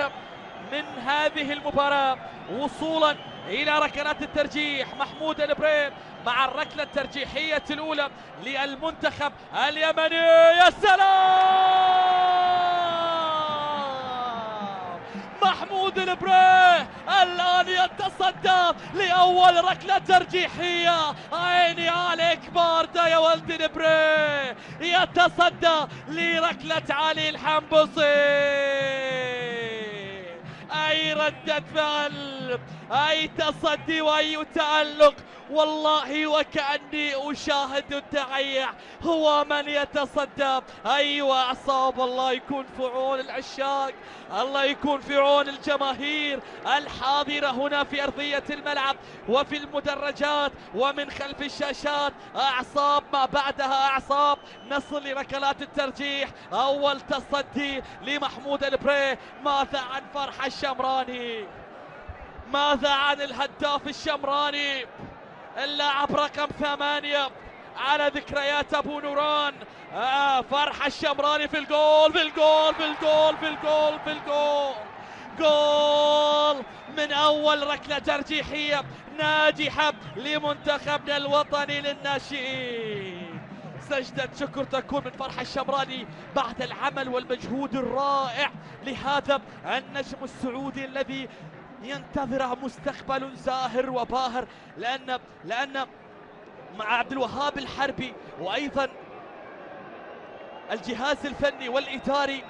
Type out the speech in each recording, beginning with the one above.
الأخيرة من هذه المباراة وصولا إلى ركلات الترجيح. محمود البريم مع الركلة الترجيحية الأولى للمنتخب اليمني. يا سلام! محمود البريه الآن يتصدى لأول ركلة ترجيحية. عيني عليك باردة يا ولد البريه يتصدى لركلة علي الحنبصي أي ردة فعل أي تصدي وأي تألق والله وكأني أشاهد التعيع هو من يتصدى. أيوة أعصاب الله يكون في عون العشاق. الله يكون في عون الجماهير. الحاضرة هنا في أرضية الملعب وفي المدرجات ومن خلف الشاشات. أعصاب ما بعدها أعصاب. نصل لركلات الترجيح. أول تصدي لمحمود البري. ماذا عن فرحة الشمراني؟ ماذا عن الهداف الشمراني؟ اللاعب رقم ثمانية. على ذكريات أبو نوران. آه فرحة الشمراني في الجول في الجول في الجول في الجول في الجول. جول من أول ركلة ترجيحية ناجحة لمنتخبنا الوطني للناشئين. سجدة شكر تكون من فرحة الشمراني بعد العمل والمجهود الرائع لهذا النجم السعودي الذي ينتظره مستقبل زاهر وباهر لأن لأن مع عبد الوهاب الحربي وأيضا الجهاز الفني والإداري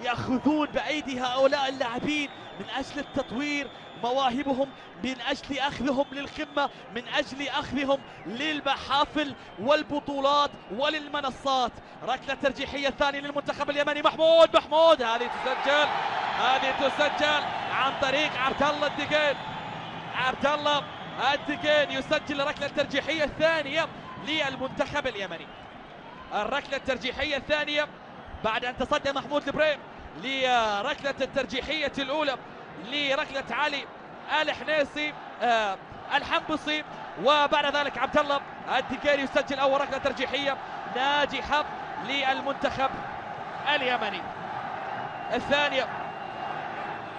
يأخذون بأيدي هؤلاء اللاعبين من أجل التطوير مواهبهم من أجل أخذهم للقمة من أجل أخذهم للمحافل والبطولات وللمنصات. ركلة ترجيحية ثانية للمنتخب اليمني محمود محمود هذه تسجل. هذه تسجل عن طريق عبد الله الدقين عبد الله الدقين يسجل الركلة الترجيحية الثانية للمنتخب اليمني. الركلة الترجيحية الثانية بعد أن تصدى محمود البريم لركلة الترجيحية الأولى لركلة علي الحنيسي آه الحنبصي وبعد ذلك عبد الله الدكيري يسجل أول ركلة ترجيحية ناجحة للمنتخب اليمني. الثانية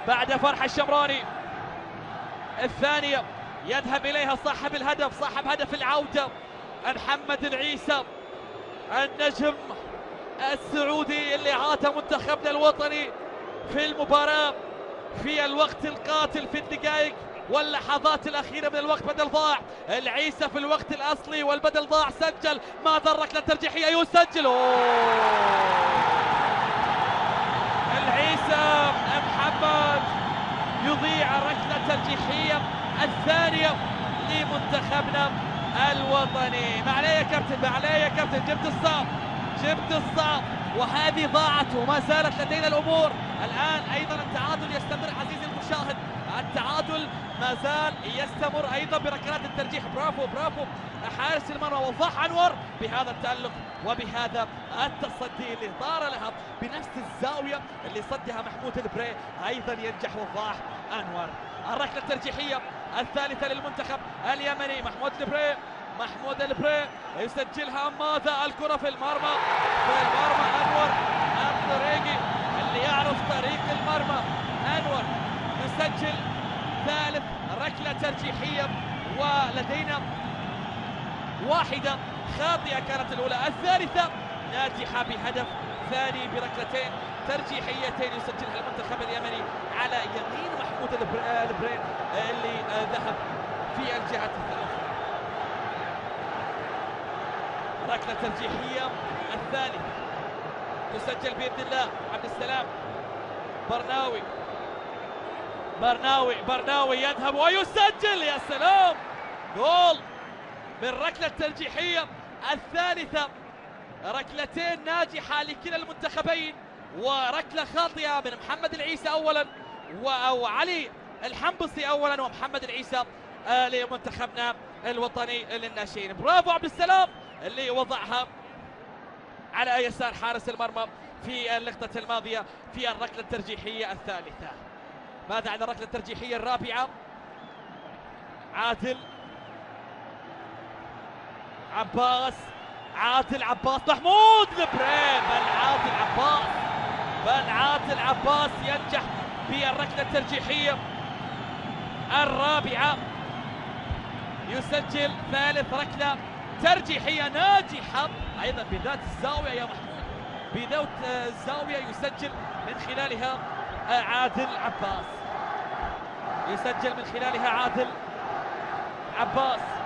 بعد فرح الشمراني. الثانية يذهب إليها صاحب الهدف صاحب هدف العودة محمد العيسى. النجم السعودي اللي عاتى منتخبنا الوطني في المباراة في الوقت القاتل في الدقائق واللحظات الأخيرة من الوقت بدل ضاع. العيسى في الوقت الأصلي والبدل ضاع. سجل. ماذا الركلة الترجيحية يسجل. العيسى محمد يضيع الركلة الترجيحية الثانية لمنتخبنا الوطني. ما عليه يا كابتن؟ ما عليه يا كابتن؟ جبت الصعب جبت الصعب وهذه ضاعت وما زالت لدينا الأمور. الآن أيضا التعادل يستمر عزيزي المشاهد. التعادل ما زال يستمر أيضا بركلات الترجيح. برافو برافو. حارس المرمى وضاح أنور بهذا التألق. وبهذا التصدي اللي طار لها بنفس الزاوية اللي صدها محمود البري أيضا ينجح وضاح أنور. الركلة الترجيحية الثالثة للمنتخب اليمني محمود البري محمود البري يسجلها ماذا؟ الكرة في المرمى في المرمى أنور. الطريقي اللي يعرف طريق المرمى. أنور يسجل ثالث ركلة ترجيحية ولدينا واحدة. خاطئة كانت الأولى الثالثة ناجحة بهدف ثاني بركلتين ترجيحيتين يسجلها المنتخب اليمني على يمين محمود البرين اللي ذهب في الجهة الأخرى ركلة ترجيحية الثانية تسجل بإذن الله عبد السلام. برناوي برناوي برناوي يذهب ويسجل يا سلام! جول من ركلة ترجيحية الثالثة ركلتين ناجحة لكلا المنتخبين وركلة خاطئة من محمد العيسى أولا أو علي الحنبصي أولا ومحمد العيسى آه لمنتخبنا الوطني للناشئين. برافو عبد السلام اللي وضعها على يسار حارس المرمى في اللقطة الماضية في الركلة الترجيحية الثالثة. ماذا عن الركلة الترجيحية الرابعة؟ عادل عباس عادل عباس محمود البريم بل عادل عباس بل عادل عباس ينجح بالركلة الترجيحية الرابعة. يسجل ثالث ركلة ترجيحية ناجحة أيضا بذات الزاوية يا محمود. بذات الزاوية يسجل من خلالها عادل عباس. يسجل من خلالها عادل عباس.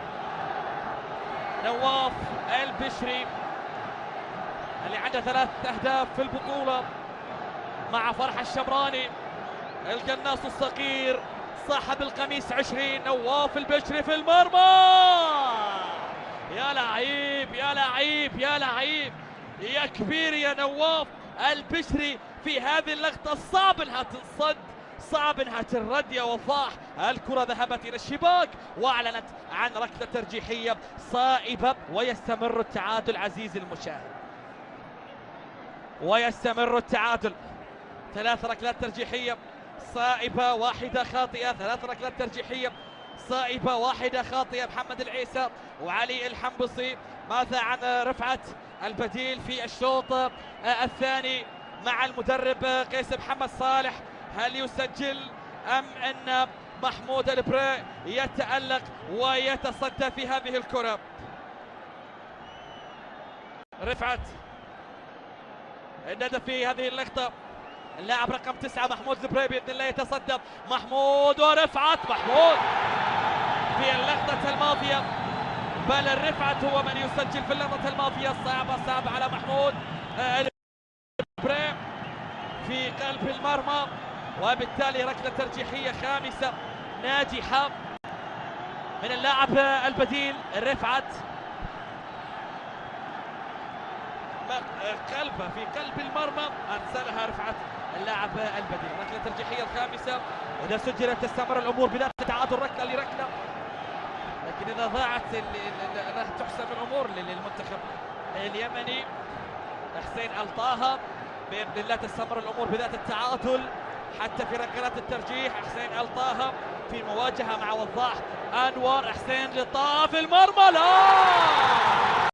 نواف البشري اللي عنده ثلاث أهداف في البطولة مع فرح الشمراني. القناص الصغير صاحب القميص 20 نواف البشري في المرمى. يا لعيب يا لعيب يا لعيب. يا كبير يا نواف البشري في هذه اللقطة. صعب إنها تنصد صعب إنها ترد يا وضاح الكرة ذهبت إلى الشباك وأعلنت عن ركلة ترجيحية صائبة ويستمر التعادل عزيزي المشاهد. ويستمر التعادل. ثلاث ركلات ترجيحية صائبة واحدة خاطئة. ثلاث ركلات ترجيحية صائبة واحدة خاطئة. محمد العيسى وعلي الحنبصي ماذا عن رفعت البديل في الشوط الثاني مع المدرب قيس محمد صالح؟ هل يسجل أم أن محمود البري يتألق ويتصدى في هذه الكرة. رفعت. الندى في هذه اللقطة. اللاعب رقم تسعة محمود البري بإذن الله يتصدى. محمود ورفعت. محمود في اللقطة الماضية. بل الرفعت هو من يسجل في اللقطة الماضية. الصعبة صعبة على محمود. البري في قلب المرمى. وبالتالي ركلة ترجيحية خامسة. ناجحة من اللاعب البديل رفعت قلبه في قلب المرمى. أرسلها رفعت اللاعب البديل. ركلة الترجيحية الخامسة. إذا سجلت تستمر الأمور بذات تعادل ركلة لركلة. لكن إذا ضاعت راح تحسم الأمور للمنتخب اليمني. حسين ألطاها. بإذن الله تستمر الأمور بذات التعادل. حتى في ركلات الترجيح حسين ألطاها في مواجهة مع وضاح انور حسين لطاف المرمى لا!